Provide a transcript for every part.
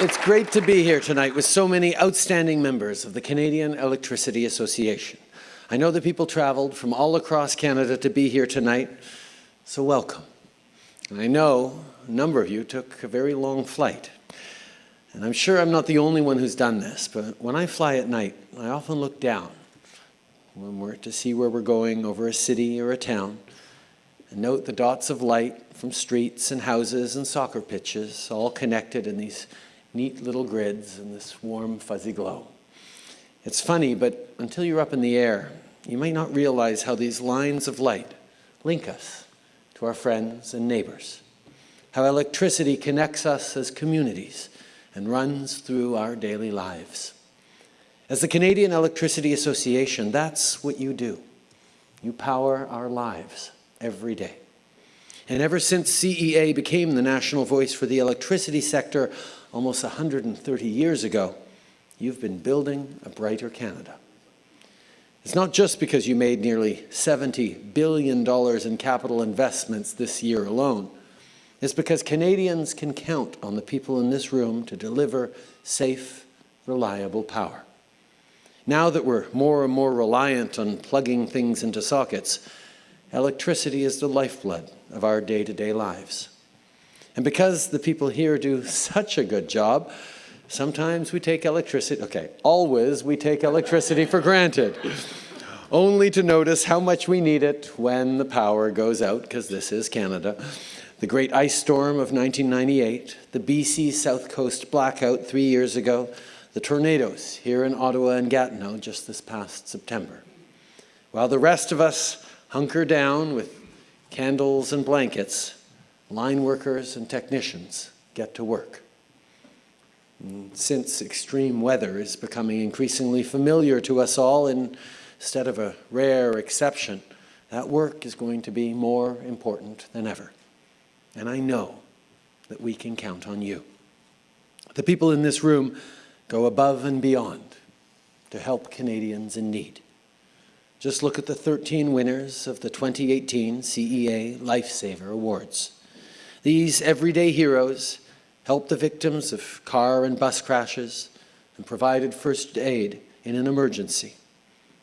It's great to be here tonight with so many outstanding members of the Canadian Electricity Association. I know that people traveled from all across Canada to be here tonight, so welcome. And I know a number of you took a very long flight. And I'm sure I'm not the only one who's done this, but when I fly at night, I often look down when we're to see where we're going over a city or a town and note the dots of light from streets and houses and soccer pitches all connected in these neat little grids and this warm fuzzy glow. It's funny, but until you're up in the air, you might not realize how these lines of light link us to our friends and neighbors, how electricity connects us as communities and runs through our daily lives. As the Canadian Electricity Association, that's what you do. You power our lives every day. And ever since CEA became the national voice for the electricity sector almost 130 years ago, you've been building a brighter Canada. It's not just because you made nearly $70 billion in capital investments this year alone. It's because Canadians can count on the people in this room to deliver safe, reliable power. Now that we're more and more reliant on plugging things into sockets, electricity is the lifeblood of our day-to-day -day lives. And because the people here do such a good job, sometimes we take electricity, okay, always we take electricity for granted, only to notice how much we need it when the power goes out, because this is Canada. The great ice storm of 1998, the BC South Coast blackout three years ago, the tornadoes here in Ottawa and Gatineau just this past September. While the rest of us hunker down with candles and blankets, line workers and technicians get to work. And since extreme weather is becoming increasingly familiar to us all instead of a rare exception, that work is going to be more important than ever. And I know that we can count on you. The people in this room go above and beyond to help Canadians in need. Just look at the 13 winners of the 2018 CEA Lifesaver Awards. These everyday heroes helped the victims of car and bus crashes and provided first aid in an emergency.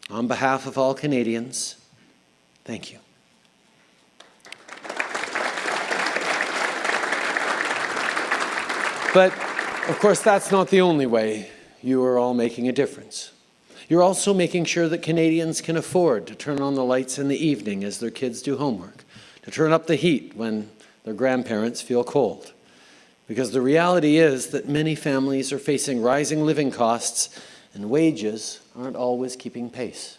On behalf of all Canadians, thank you. But of course, that's not the only way you are all making a difference. You're also making sure that Canadians can afford to turn on the lights in the evening as their kids do homework, to turn up the heat when their grandparents feel cold. Because the reality is that many families are facing rising living costs and wages aren't always keeping pace.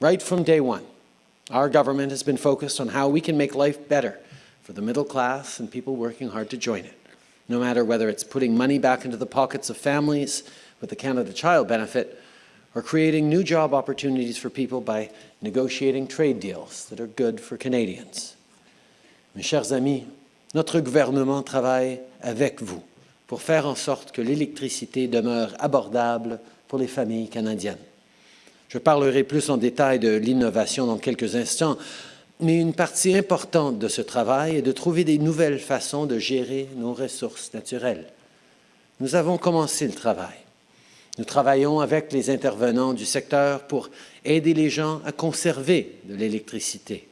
Right from day one, our government has been focused on how we can make life better for the middle class and people working hard to join it no matter whether it's putting money back into the pockets of families with the Canada Child Benefit or creating new job opportunities for people by negotiating trade deals that are good for Canadians. Mes chers amis, notre gouvernement travaille avec vous pour faire en sorte que l'électricité demeure abordable pour les familles canadiennes. Je parlerai plus en détail de l'innovation dans quelques instants, mais une partie importante de ce travail est de trouver des nouvelles façons de gérer nos ressources naturelles. Nous avons commencé le travail. Nous travaillons avec les intervenants du secteur pour aider les gens à conserver de l'électricité.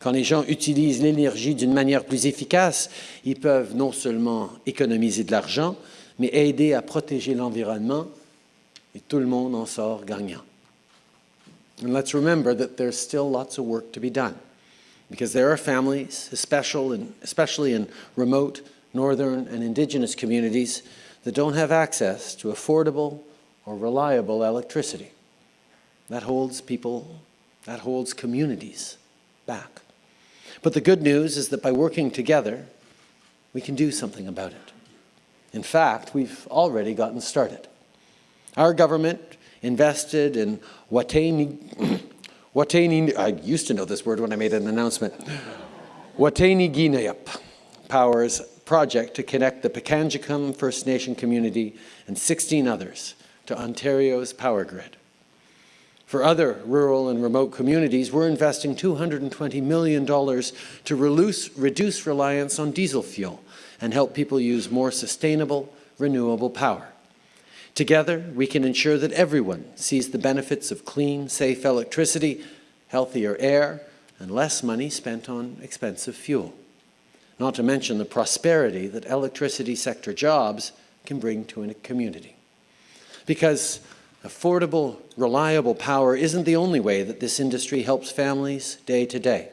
Quand les gens utilisent l'énergie d'une manière plus efficace, ils peuvent non seulement économiser de l'argent, mais aider à protéger l'environnement et tout le monde en sort gagnant. And let's remember that there's still lots of work to be done because there are families, especially in remote, northern, and indigenous communities that don't have access to affordable or reliable electricity. That holds people, that holds communities back. But the good news is that by working together, we can do something about it. In fact, we've already gotten started. Our government invested in Watayni Watani, I used to know this word when I made an announcement. Wataynikaneyap Power's project to connect the Pikangikum First Nation community and 16 others to Ontario's power grid. For other rural and remote communities, we're investing $220 million to reduce, reduce reliance on diesel fuel and help people use more sustainable, renewable power. Together, we can ensure that everyone sees the benefits of clean, safe electricity, healthier air, and less money spent on expensive fuel. Not to mention the prosperity that electricity sector jobs can bring to a community. Because affordable, reliable power isn't the only way that this industry helps families day to day.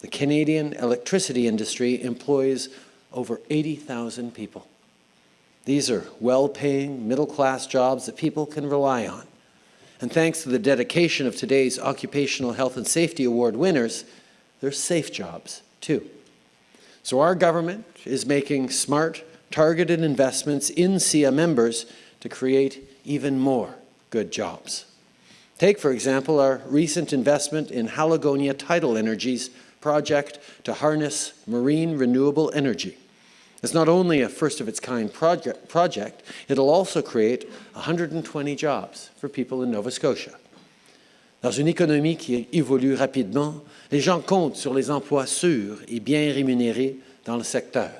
The Canadian electricity industry employs over 80,000 people. These are well-paying, middle-class jobs that people can rely on. And thanks to the dedication of today's Occupational Health and Safety Award winners, they're safe jobs, too. So our government is making smart, targeted investments in CEA members to create even more good jobs. Take, for example, our recent investment in Halagonia Tidal Energy's project to harness marine renewable energy. It's not only a first-of-its-kind project, project, it'll also create 120 jobs for people in Nova Scotia. Dans une économie qui évolue rapidement, les gens comptent sur les emplois sûrs et bien rémunérés dans le secteur.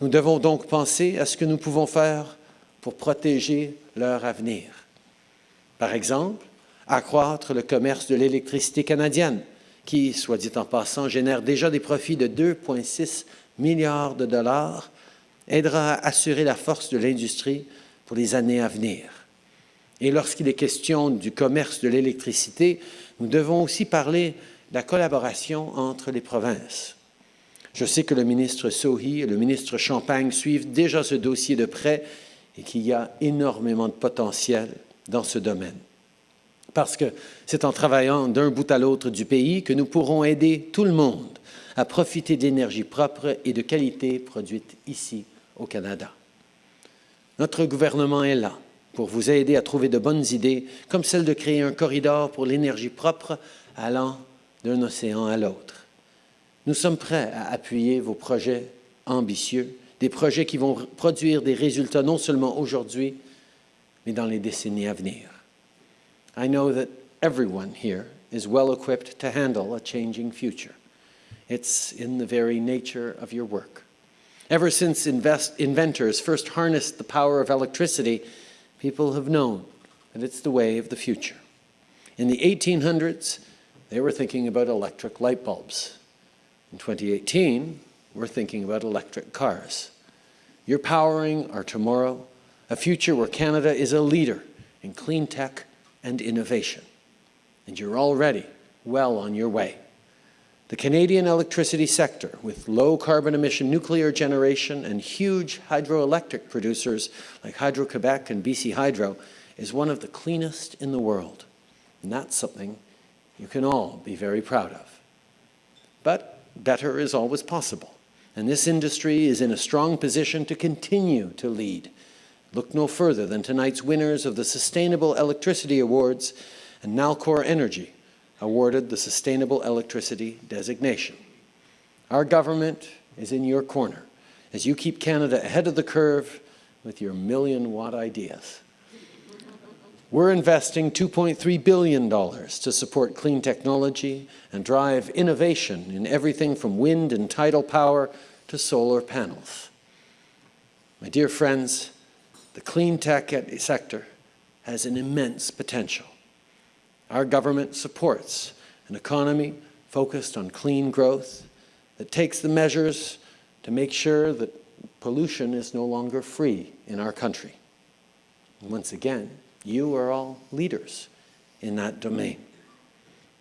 Nous devons donc penser à ce que nous pouvons faire pour protéger leur avenir. Par exemple, accroître le commerce de l'électricité canadienne, qui, soit dit en passant, génère déjà des profits de 2,6 milliards de dollars, aidera à assurer la force de l'industrie pour les années à venir. Et lorsqu'il est question du commerce de l'électricité, nous devons aussi parler de la collaboration entre les provinces. Je sais que le ministre Sohi et le ministre Champagne suivent déjà ce dossier de près et qu'il y a énormément de potentiel dans ce domaine. Parce que c'est en travaillant d'un bout à l'autre du pays que nous pourrons aider tout le monde à profiter d'énergie propre et de qualité produite ici au Canada. Notre gouvernement est là pour vous aider à trouver de bonnes idées, comme celle de créer un corridor pour l'énergie propre allant d'un océan à l'autre. Nous sommes prêts à appuyer vos projets ambitieux, des projets qui vont produire des résultats non seulement aujourd'hui, mais dans les décennies à venir. I know that everyone here is well equipped to handle a changing future. It's in the very nature of your work. Ever since invest, inventors first harnessed the power of electricity, people have known that it's the way of the future. In the 1800s, they were thinking about electric light bulbs. In 2018, we're thinking about electric cars. You're powering our tomorrow, a future where Canada is a leader in clean tech and innovation. And you're already well on your way. The Canadian electricity sector, with low carbon emission nuclear generation and huge hydroelectric producers like Hydro-Quebec and BC Hydro, is one of the cleanest in the world. And that's something you can all be very proud of. But better is always possible. And this industry is in a strong position to continue to lead. Look no further than tonight's winners of the Sustainable Electricity Awards and Nalcor Energy, awarded the Sustainable Electricity designation. Our government is in your corner as you keep Canada ahead of the curve with your million watt ideas. We're investing $2.3 billion to support clean technology and drive innovation in everything from wind and tidal power to solar panels. My dear friends, the clean tech sector has an immense potential. Our government supports an economy focused on clean growth that takes the measures to make sure that pollution is no longer free in our country. And once again, you are all leaders in that domain.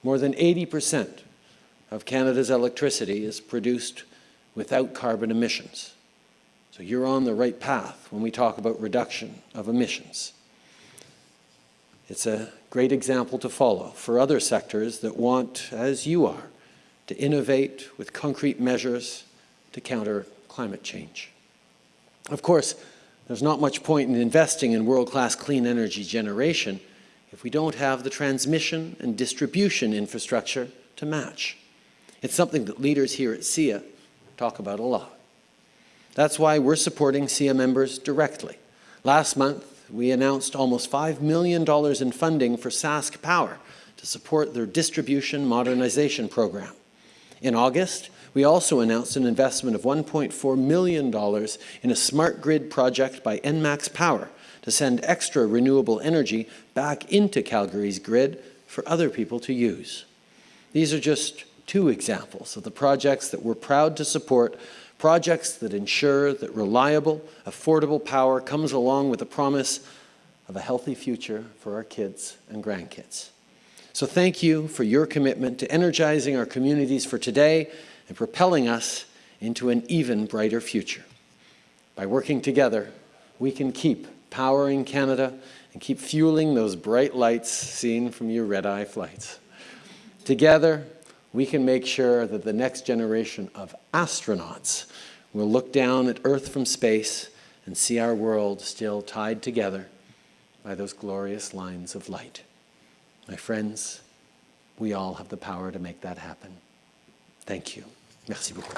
More than 80% of Canada's electricity is produced without carbon emissions. So you're on the right path when we talk about reduction of emissions. It's a great example to follow for other sectors that want, as you are, to innovate with concrete measures to counter climate change. Of course, there's not much point in investing in world-class clean energy generation if we don't have the transmission and distribution infrastructure to match. It's something that leaders here at CEA talk about a lot. That's why we're supporting CEA members directly. Last month, we announced almost $5 million in funding for Sask Power to support their distribution modernization program. In August, we also announced an investment of $1.4 million in a smart grid project by ENMAX Power to send extra renewable energy back into Calgary's grid for other people to use. These are just two examples of the projects that we're proud to support, projects that ensure that reliable, affordable power comes along with the promise of a healthy future for our kids and grandkids. So thank you for your commitment to energizing our communities for today and propelling us into an even brighter future. By working together, we can keep powering Canada and keep fueling those bright lights seen from your red-eye flights. Together, we can make sure that the next generation of astronauts will look down at Earth from space and see our world still tied together by those glorious lines of light. My friends, we all have the power to make that happen. Thank you. Merci beaucoup.